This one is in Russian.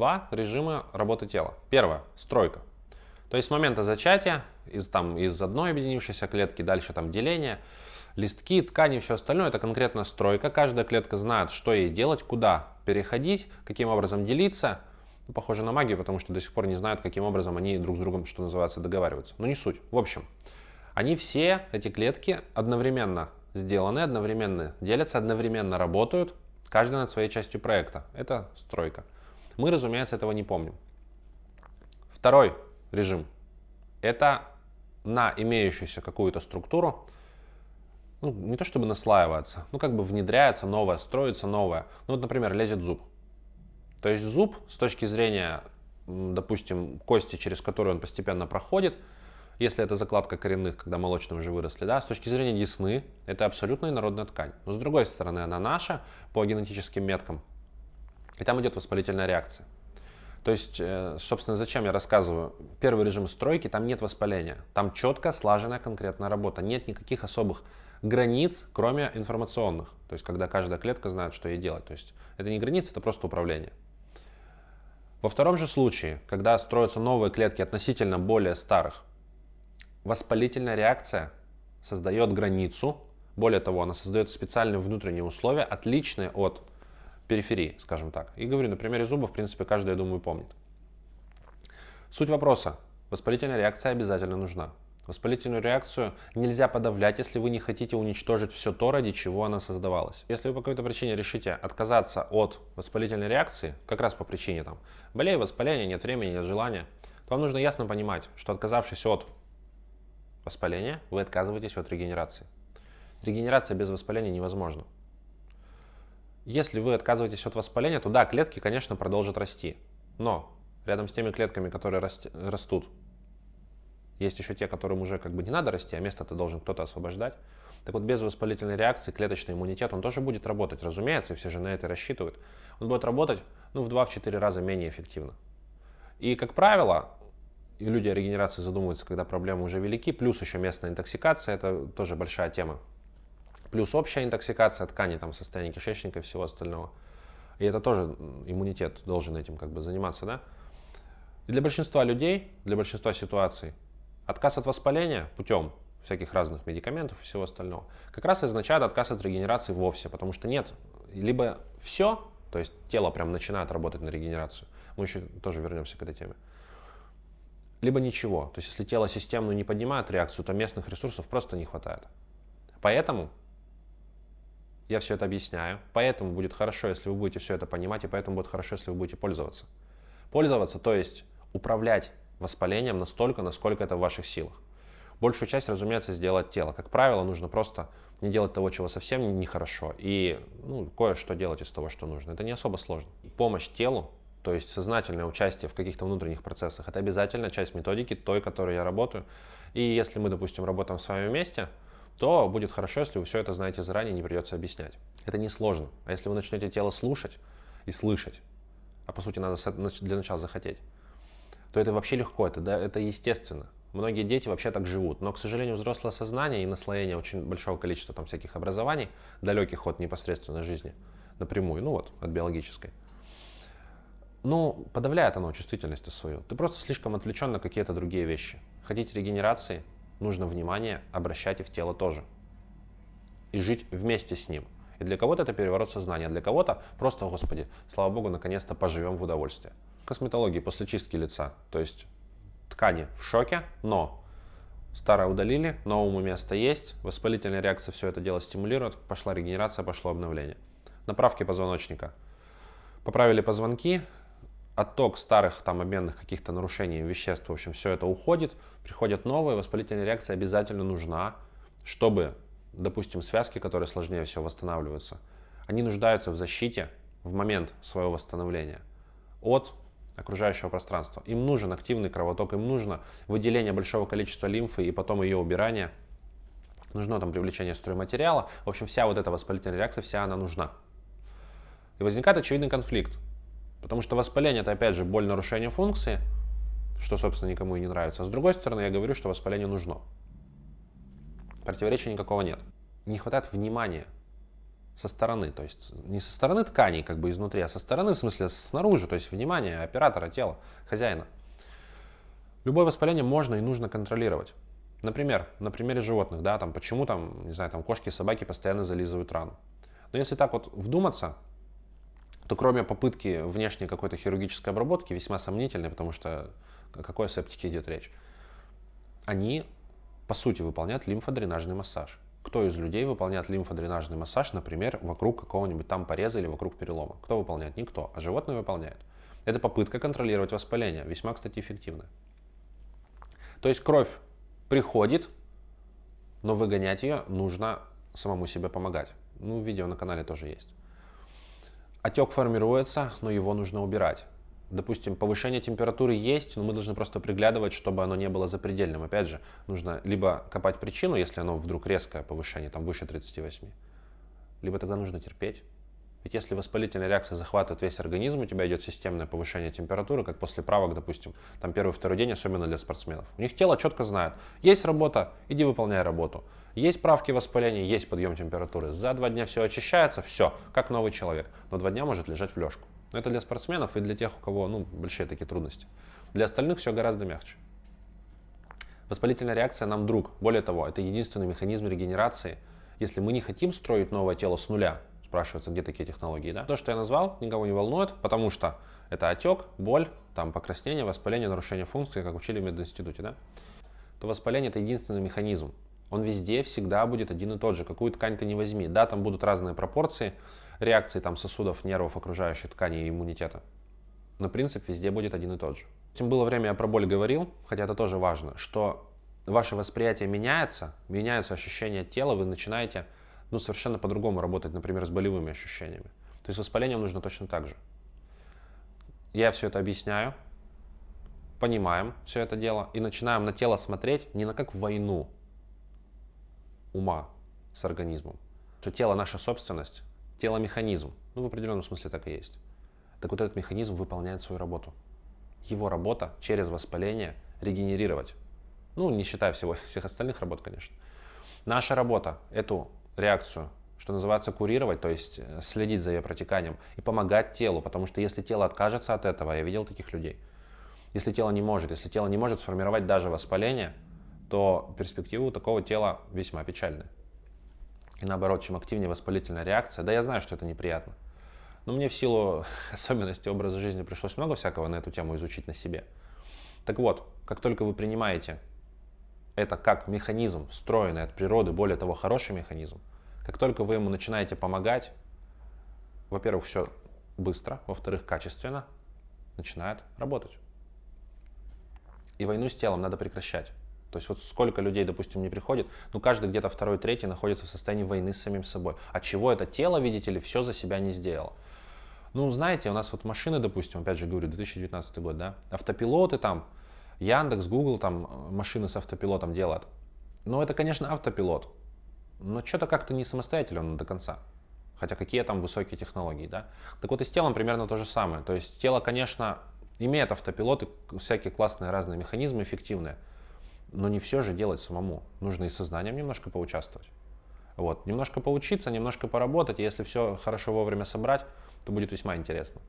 два режима работы тела. Первое – стройка. То есть с момента зачатия, из, там, из одной объединившейся клетки, дальше там деление, листки, ткани все остальное, это конкретно стройка. Каждая клетка знает, что ей делать, куда переходить, каким образом делиться. Ну, похоже на магию, потому что до сих пор не знают, каким образом они друг с другом, что называется, договариваются. Но не суть. В общем, они все, эти клетки, одновременно сделаны, одновременно делятся, одновременно работают, каждая над своей частью проекта. Это стройка. Мы, разумеется, этого не помним. Второй режим – это на имеющуюся какую-то структуру, ну, не то чтобы наслаивается, ну, как бы внедряется новое, строится новое. Ну, вот, например, лезет зуб. То есть зуб с точки зрения, допустим, кости, через которую он постепенно проходит, если это закладка коренных, когда молочные уже выросли, да, с точки зрения десны, это абсолютно инородная ткань. Но с другой стороны, она наша по генетическим меткам, и там идет воспалительная реакция. То есть, э, собственно, зачем я рассказываю? Первый режим стройки, там нет воспаления. Там четко слаженная конкретная работа. Нет никаких особых границ, кроме информационных. То есть, когда каждая клетка знает, что ей делать. То есть, это не границы, это просто управление. Во втором же случае, когда строятся новые клетки относительно более старых, воспалительная реакция создает границу. Более того, она создает специальные внутренние условия, отличные от периферии, скажем так. И говорю, на примере зубов, в принципе, каждый, я думаю, помнит. Суть вопроса. Воспалительная реакция обязательно нужна. Воспалительную реакцию нельзя подавлять, если вы не хотите уничтожить все то, ради чего она создавалась. Если вы по какой-то причине решите отказаться от воспалительной реакции, как раз по причине там болею, воспаления, нет времени, нет желания, то вам нужно ясно понимать, что отказавшись от воспаления, вы отказываетесь от регенерации. Регенерация без воспаления невозможна. Если вы отказываетесь от воспаления, то да, клетки, конечно, продолжат расти. Но рядом с теми клетками, которые растут, есть еще те, которым уже как бы не надо расти, а место ты должен кто-то освобождать. Так вот, без воспалительной реакции клеточный иммунитет, он тоже будет работать, разумеется, и все же на это рассчитывают. Он будет работать ну, в 2-4 раза менее эффективно. И, как правило, и люди о регенерации задумываются, когда проблемы уже велики, плюс еще местная интоксикация, это тоже большая тема плюс общая интоксикация тканей, там состояние кишечника и всего остального. И это тоже иммунитет должен этим как бы заниматься, да? И для большинства людей, для большинства ситуаций, отказ от воспаления путем всяких разных медикаментов и всего остального, как раз означает отказ от регенерации вовсе, потому что нет, либо все, то есть тело прям начинает работать на регенерацию, мы еще тоже вернемся к этой теме, либо ничего, то есть если тело системную не поднимает реакцию, то местных ресурсов просто не хватает. Поэтому я все это объясняю, поэтому будет хорошо, если вы будете все это понимать, и поэтому будет хорошо, если вы будете пользоваться. Пользоваться, то есть управлять воспалением настолько, насколько это в ваших силах. Большую часть, разумеется, сделать тело. Как правило, нужно просто не делать того, чего совсем нехорошо, и ну, кое-что делать из того, что нужно. Это не особо сложно. Помощь телу, то есть сознательное участие в каких-то внутренних процессах, это обязательная часть методики, той, которой я работаю. И если мы, допустим, работаем с вами вместе, то будет хорошо, если вы все это знаете заранее, не придется объяснять. Это не сложно. А если вы начнете тело слушать и слышать, а по сути надо для начала захотеть, то это вообще легко, это, да, это естественно. Многие дети вообще так живут, но, к сожалению, взрослое сознание и наслоение очень большого количества там всяких образований, далеких от непосредственной жизни, напрямую, ну вот, от биологической, ну, подавляет оно чувствительность свою. Ты просто слишком отвлечен на какие-то другие вещи. Хотите регенерации, нужно внимание обращать и в тело тоже. И жить вместе с ним. И для кого-то это переворот сознания, для кого-то просто, господи, слава богу, наконец-то поживем в удовольствие. Косметология после чистки лица, то есть ткани в шоке, но старое удалили, новому место есть, воспалительная реакция все это дело стимулирует, пошла регенерация, пошло обновление. Направки позвоночника. Поправили позвонки, отток старых там обменных каких-то нарушений веществ, в общем, все это уходит, приходят новые, воспалительная реакция обязательно нужна, чтобы, допустим, связки, которые сложнее всего восстанавливаются, они нуждаются в защите в момент своего восстановления от окружающего пространства. Им нужен активный кровоток, им нужно выделение большого количества лимфы и потом ее убирание. Нужно там привлечение стройматериала. В общем, вся вот эта воспалительная реакция, вся она нужна. И возникает очевидный конфликт. Потому что воспаление это опять же боль нарушения функции, что собственно никому и не нравится. А с другой стороны я говорю, что воспаление нужно. Противоречия никакого нет. Не хватает внимания. со стороны, то есть не со стороны тканей, как бы изнутри, а со стороны, в смысле снаружи, то есть внимание оператора тела, хозяина. Любое воспаление можно и нужно контролировать. Например, на примере животных, да, там почему там, не знаю, там кошки и собаки постоянно зализывают рану. Но если так вот вдуматься, то кроме попытки внешней какой-то хирургической обработки, весьма сомнительной, потому что о какой септике идет речь, они, по сути, выполняют лимфодренажный массаж. Кто из людей выполняет лимфодренажный массаж, например, вокруг какого-нибудь там пореза или вокруг перелома? Кто выполняет? Никто, а животные выполняют. Это попытка контролировать воспаление, весьма, кстати, эффективная. То есть кровь приходит, но выгонять ее нужно самому себе помогать. Ну, видео на канале тоже есть. Отек формируется, но его нужно убирать. Допустим, повышение температуры есть, но мы должны просто приглядывать, чтобы оно не было запредельным. Опять же, нужно либо копать причину, если оно вдруг резкое повышение, там выше 38, либо тогда нужно терпеть. Ведь если воспалительная реакция захватывает весь организм, у тебя идет системное повышение температуры, как после правок, допустим, там первый-второй день, особенно для спортсменов. У них тело четко знает, есть работа, иди выполняй работу. Есть правки воспаления, есть подъем температуры. За два дня все очищается, все, как новый человек. Но два дня может лежать в лёжку. Но это для спортсменов и для тех, у кого ну, большие такие трудности. Для остальных все гораздо мягче. Воспалительная реакция нам друг. Более того, это единственный механизм регенерации. Если мы не хотим строить новое тело с нуля, спрашивается, где такие технологии, да? То, что я назвал, никого не волнует, потому что это отек, боль, там покраснение, воспаление, нарушение функции, как учили в мединституте, да? То воспаление это единственный механизм. Он везде всегда будет один и тот же. Какую ткань ты не возьми. Да, там будут разные пропорции, реакции там, сосудов, нервов, окружающей ткани и иммунитета. Но принцип везде будет один и тот же. Тем было время, я про боль говорил, хотя это тоже важно, что ваше восприятие меняется, меняются ощущения тела, вы начинаете ну, совершенно по-другому работать, например, с болевыми ощущениями. То есть воспалением нужно точно так же. Я все это объясняю, понимаем все это дело и начинаем на тело смотреть не на как войну ума с организмом, что тело наша собственность, тело механизм. Ну, в определенном смысле так и есть. Так вот этот механизм выполняет свою работу. Его работа через воспаление регенерировать. Ну, не считая всего, всех остальных работ, конечно. Наша работа эту реакцию, что называется, курировать, то есть э, следить за ее протеканием и помогать телу, потому что если тело откажется от этого, я видел таких людей, если тело не может, если тело не может сформировать даже воспаление, то перспективы у такого тела весьма печальные. И наоборот, чем активнее воспалительная реакция, да я знаю, что это неприятно, но мне в силу особенностей образа жизни пришлось много всякого на эту тему изучить на себе. Так вот, как только вы принимаете это как механизм, встроенный от природы, более того, хороший механизм, как только вы ему начинаете помогать, во-первых, все быстро, во-вторых, качественно, начинает работать. И войну с телом надо прекращать. То есть вот сколько людей, допустим, не приходит, ну каждый где-то второй, третий находится в состоянии войны с самим собой. От чего это тело, видите ли, все за себя не сделало. Ну, знаете, у нас вот машины, допустим, опять же говорю, 2019 год, да, автопилоты там, Яндекс, Google там э, машины с автопилотом делают. Но это, конечно, автопилот. Но что-то как-то не самостоятельно до конца. Хотя какие там высокие технологии, да? Так вот и с телом примерно то же самое. То есть тело, конечно, имеет автопилот и всякие классные разные механизмы эффективные. Но не все же делать самому. Нужно и сознанием немножко поучаствовать. Вот. Немножко поучиться, немножко поработать. И если все хорошо вовремя собрать, то будет весьма интересно.